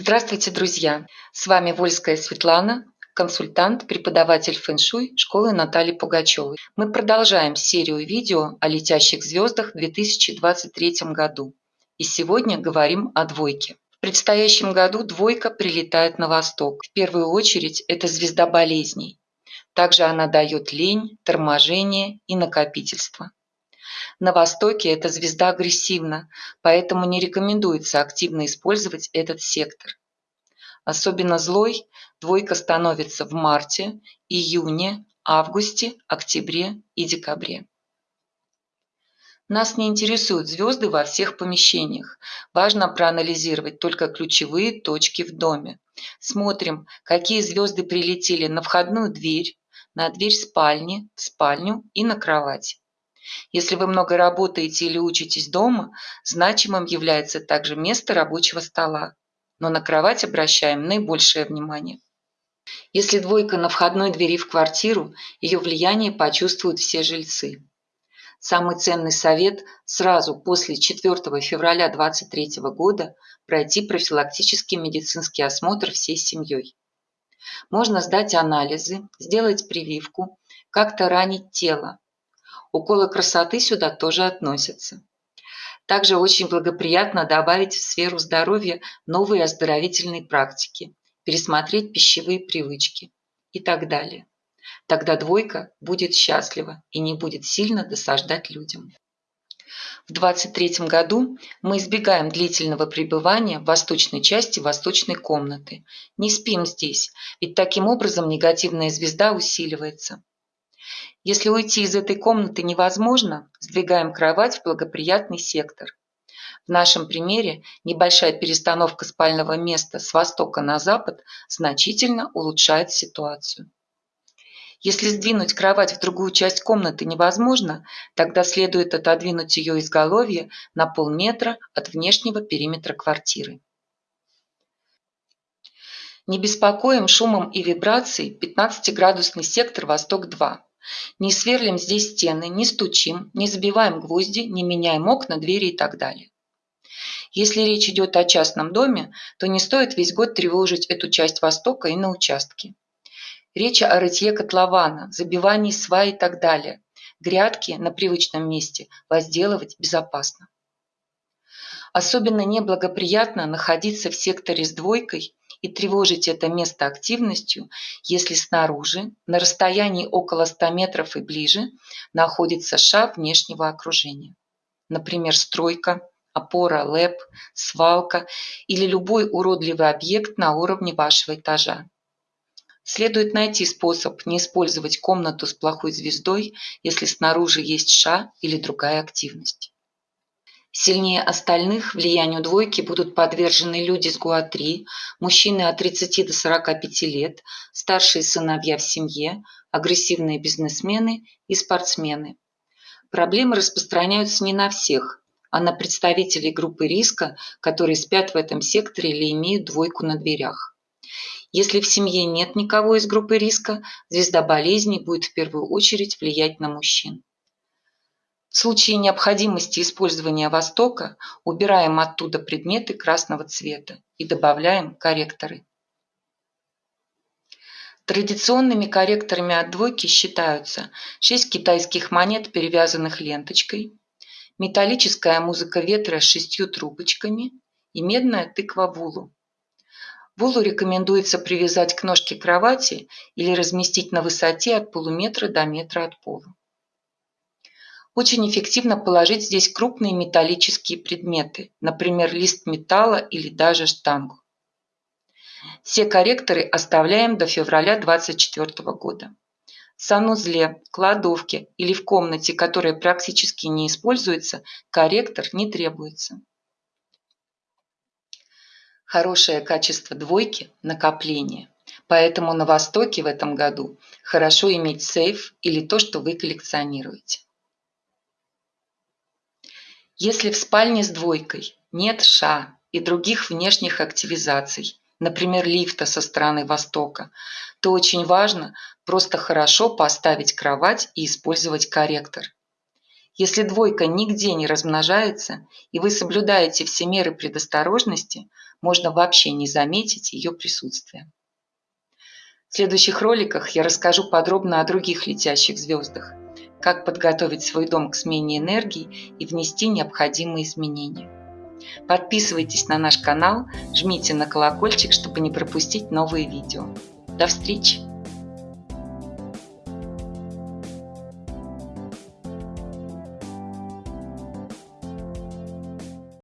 Здравствуйте, друзья! С вами Вольская Светлана, консультант, преподаватель фэн-шуй школы Натальи Пугачевой. Мы продолжаем серию видео о летящих звездах в 2023 году. И сегодня говорим о двойке. В предстоящем году двойка прилетает на восток. В первую очередь это звезда болезней. Также она дает лень, торможение и накопительство. На Востоке эта звезда агрессивна, поэтому не рекомендуется активно использовать этот сектор. Особенно злой двойка становится в марте, июне, августе, октябре и декабре. Нас не интересуют звезды во всех помещениях. Важно проанализировать только ключевые точки в доме. Смотрим, какие звезды прилетели на входную дверь, на дверь спальни, в спальню и на кровать. Если вы много работаете или учитесь дома, значимым является также место рабочего стола, но на кровать обращаем наибольшее внимание. Если двойка на входной двери в квартиру, ее влияние почувствуют все жильцы. Самый ценный совет – сразу после 4 февраля 2023 года пройти профилактический медицинский осмотр всей семьей. Можно сдать анализы, сделать прививку, как-то ранить тело, Уколы красоты сюда тоже относятся. Также очень благоприятно добавить в сферу здоровья новые оздоровительные практики, пересмотреть пищевые привычки и так далее. Тогда двойка будет счастлива и не будет сильно досаждать людям. В 23 году мы избегаем длительного пребывания в восточной части восточной комнаты. Не спим здесь, ведь таким образом негативная звезда усиливается. Если уйти из этой комнаты невозможно, сдвигаем кровать в благоприятный сектор. В нашем примере небольшая перестановка спального места с востока на запад значительно улучшает ситуацию. Если сдвинуть кровать в другую часть комнаты невозможно, тогда следует отодвинуть ее изголовье на полметра от внешнего периметра квартиры. Не беспокоим шумом и вибрацией 15-градусный сектор Восток-2. Не сверлим здесь стены, не стучим, не забиваем гвозди, не меняем окна, двери и так далее. Если речь идет о частном доме, то не стоит весь год тревожить эту часть Востока и на участке. Речь о рытье котлована, забивании свай и так далее. Грядки на привычном месте возделывать безопасно. Особенно неблагоприятно находиться в секторе с двойкой и тревожить это место активностью, если снаружи, на расстоянии около 100 метров и ближе, находится ша внешнего окружения. Например, стройка, опора, лэп, свалка или любой уродливый объект на уровне вашего этажа. Следует найти способ не использовать комнату с плохой звездой, если снаружи есть ша или другая активность. Сильнее остальных влиянию двойки будут подвержены люди с ГУА-3, мужчины от 30 до 45 лет, старшие сыновья в семье, агрессивные бизнесмены и спортсмены. Проблемы распространяются не на всех, а на представителей группы риска, которые спят в этом секторе или имеют двойку на дверях. Если в семье нет никого из группы риска, звезда болезни будет в первую очередь влиять на мужчин. В случае необходимости использования Востока убираем оттуда предметы красного цвета и добавляем корректоры. Традиционными корректорами от двойки считаются 6 китайских монет, перевязанных ленточкой, металлическая музыка ветра с шестью трубочками и медная тыква вулу. Вулу рекомендуется привязать к ножке кровати или разместить на высоте от полуметра до метра от пола. Очень эффективно положить здесь крупные металлические предметы, например, лист металла или даже штангу. Все корректоры оставляем до февраля 2024 года. В санузле, кладовке или в комнате, которая практически не используется, корректор не требуется. Хорошее качество двойки – накопление. Поэтому на Востоке в этом году хорошо иметь сейф или то, что вы коллекционируете. Если в спальне с двойкой нет ша и других внешних активизаций, например, лифта со стороны востока, то очень важно просто хорошо поставить кровать и использовать корректор. Если двойка нигде не размножается, и вы соблюдаете все меры предосторожности, можно вообще не заметить ее присутствие. В следующих роликах я расскажу подробно о других летящих звездах, как подготовить свой дом к смене энергии и внести необходимые изменения. Подписывайтесь на наш канал, жмите на колокольчик, чтобы не пропустить новые видео. До встречи!